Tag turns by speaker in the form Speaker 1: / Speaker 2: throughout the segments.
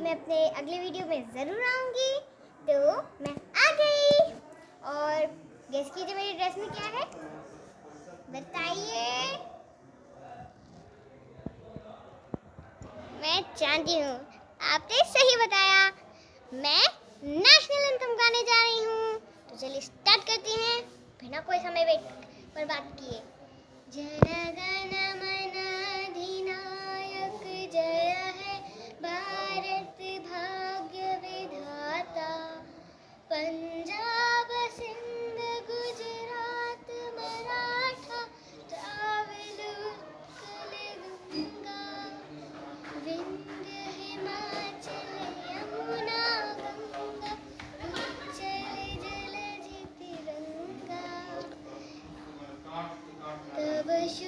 Speaker 1: मैं अपने अगले वीडियो में ज़रूर आऊँगी तो मैं आ गई। और गेस कीजिए मेरी ड्रेस में क्या है? बताइए। मैं चांदी हूँ, आपने सही बताया। मैं नेशनल एंथम गाने जा रही हूँ। तो चलिए स्टार्ट करती हैं। बिना कोई समय वेट बर्बाद किए। जनगण मन Wish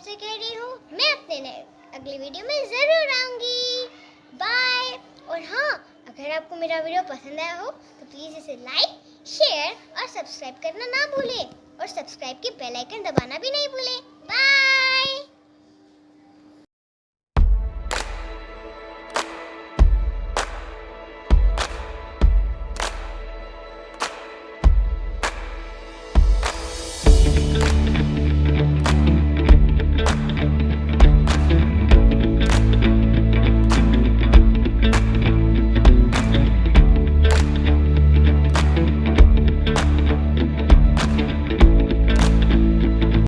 Speaker 1: आपसे कह रही हूँ, मैं अपने नए, अगली वीडियो में ज़रूर आऊँगी। बाय और हाँ अगर आपको मेरा वीडियो पसंद आया हो तो प्लीज़ इसे लाइक शेयर और सब्सक्राइब करना ना भूले। और सब्सक्राइब की बेल आइकन दबाना भी नहीं भूले। बाय